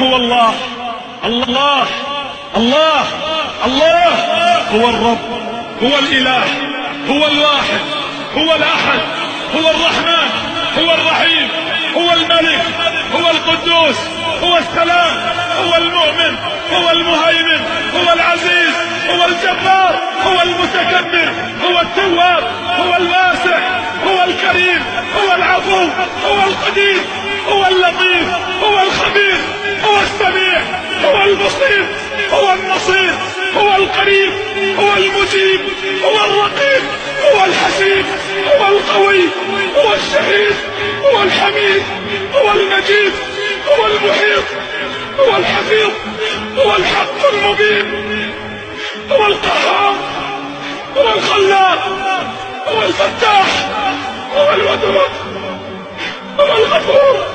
هو الله. الله. الله. الله. هو الرب. هو الإله. هو الواحد. هو الأحد. هو الرحمن. هو الرحيم. هو الملك. هو القدوس. هو السلام. هو المؤمن. هو المهيمن. هو العزيز. هو الجبار. هو المتكبر. هو التواب. هو الواسع. هو الكريم. هو العفو. هو القدير. هو اللطيف. هو البصير هو النصير هو القريب هو المجيب هو الرقيب هو الحسيب هو القوي هو الشهيد هو الحميد هو المجيد هو المحيط هو الحفيظ هو الحق المبين هو القهار هو الخلاق هو الفتاح هو الودود هو الغفور.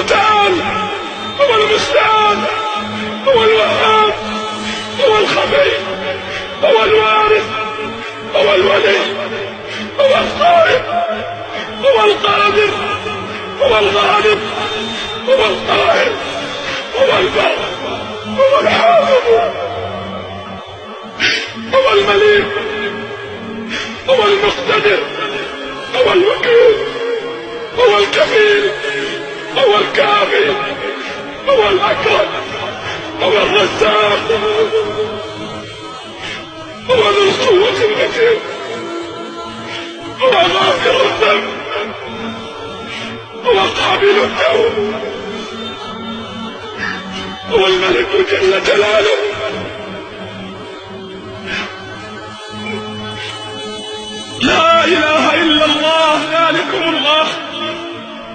المتعال هو المستعان هو الوهاب هو الخبير هو الوارث هو الولي هو القائم هو القادر هو الغالب هو القاهر هو البر هو الحافظ هو المليك هو المقتدر هو الوكيل هو الكفيل. الكافي هو الأكرم. هو الرزاق. هو ذو القوة المتين. هو غافر الذنب. هو قابل التوب. هو الملك جل جلاله. لا إله إلا الله. ذلكم الله.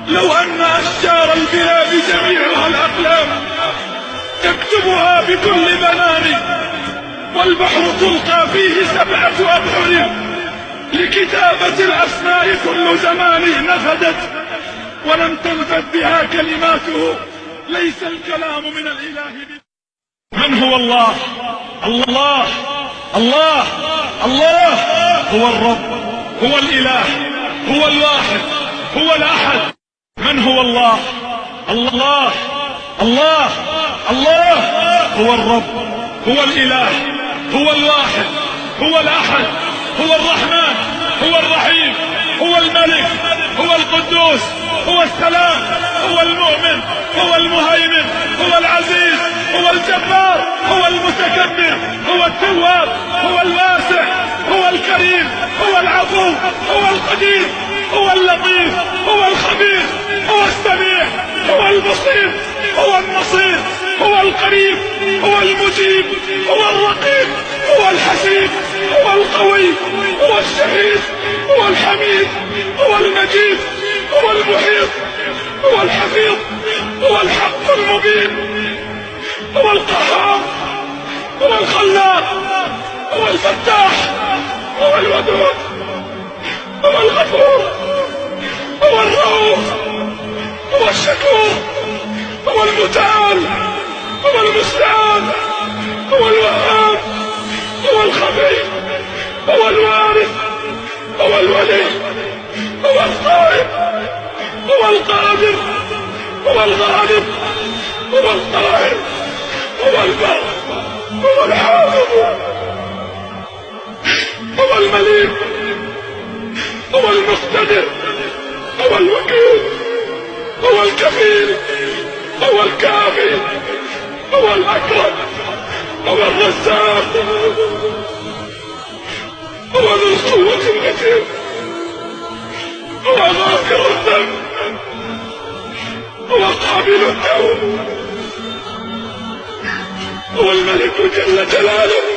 لو أن أشجار البلاد جميعها الأقلام تكتبها بكل بنان والبحر تلقى فيه سبعة أبحر لكتابة الأسماء كل زمان نفدت ولم تنفد بها كلماته ليس الكلام من الإله من هو الله؟ الله الله الله هو الرب هو الإله هو الواحد هو الأحد. من هو الله؟ الله. الله. الله. هو الرب. هو الإله. هو الواحد. هو الأحد. هو الرحمن. هو الرحيم. هو الملك. هو القدوس. هو السلام. هو المؤمن. هو المهيمن. هو العزيز. هو الجبار. هو المتكبر. هو التواب. هو الواسع. هو الكريم. هو العفو. هو القدير. هو اللطيف هو الخبير هو السميع هو البصير هو النصير هو القريب هو المجيب هو الرقيب هو الحسيب هو القوي هو الشهيد هو الحميد هو المجيد هو المحيط هو الحفيظ هو الحق المبين هو القهار هو الخلاق هو الفتاح هو الودود هو الغفور. هو الرؤوف هو الشكور هو المتعال هو المستعان هو الوهاب هو الخبير هو الوارث هو الولي هو القائم هو القادر هو الغالب هو القاهر هو البر هو الحافظ هو المليك هو المقتدر. هو الوكيل هو الكفيل هو الكافي هو الأكرم هو الرزاق هو ذو القوة المتين هو غافر الذنب هو قابل التوب هو الملك جل جلاله.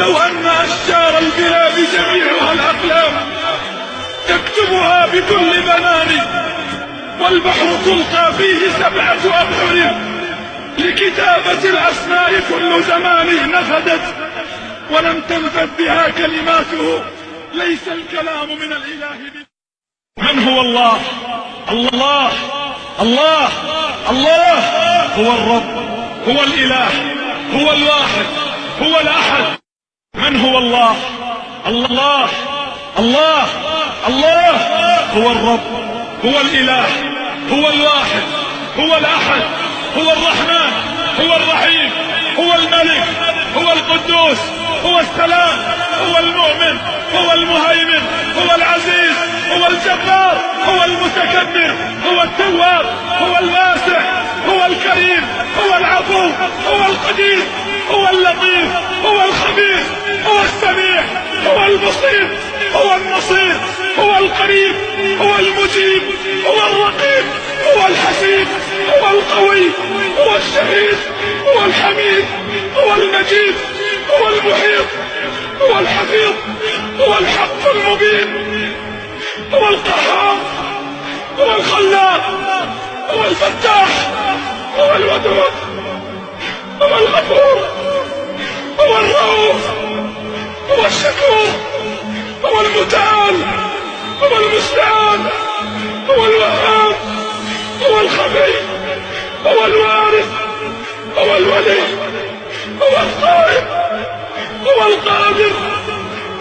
لو أن أشجار البلاد جميعها الأقلام تكتبها بكل بنان والبحر تلقى فيه سبعة أبحر لكتابة الأسماء كل زمان نفدت ولم تنفد بها كلماته ليس الكلام من الإله من هو الله؟ الله الله الله هو الرب هو الإله هو الواحد هو الأحد. من هو الله؟ الله. الله. الله. هو الرب. هو الإله. هو الواحد. هو الأحد. هو الرحمن. هو الرحيم. هو الملك. هو القدوس. هو السلام. هو المؤمن. هو المهيمن. هو العزيز. هو الجبار. هو المتكبر. هو التواب. هو الواسع. هو الكريم. هو العفو. هو القدير. هو اللطيف هو الخبير هو السميع هو البصير هو النصير هو القريب هو المجيب هو الرقيب هو الحسيب هو القوي هو الشهيد هو الحميد هو المجيد هو المحيط هو الحفيظ هو الحق المبين هو القهار هو الخلاق هو الفتاح هو الودود هو الغفور. هو الرؤوف هو الشكور هو المتعال هو المستعان هو الوهاب هو الخفي هو الوارث هو الولي هو القائم هو القادر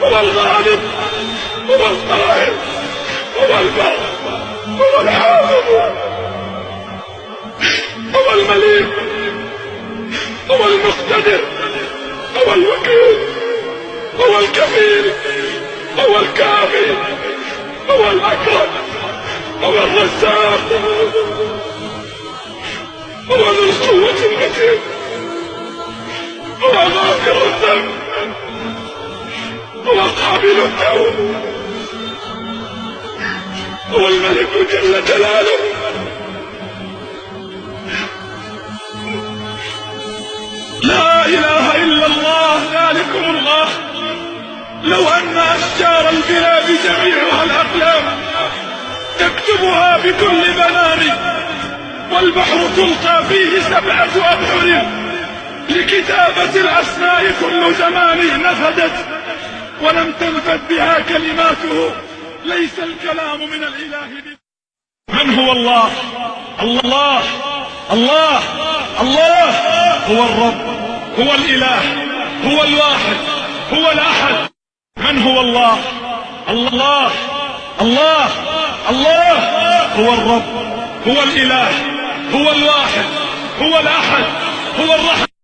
هو الغالب هو القاهر هو البر هو الحافظ هو المليك هو المقتدر. هو الوكيل هو الكفيل هو الكافي هو الأكرم هو الرزاق هو ذو القوة المتين هو غافر الذنب هو قابل التوب هو الملك جل جلاله. بكل بنان والبحر تلقى فيه سبعة أبحر. لكتابة الأسماء كل زمان نفدت ولم تنفد بها كلماته. ليس الكلام من الإله من هو الله؟ الله الله الله. هو الرب هو الإله هو الواحد هو الأحد. من هو الله؟ الله الله. الله هو الرب هو الإله هو الواحد هو الأحد هو الرحمن.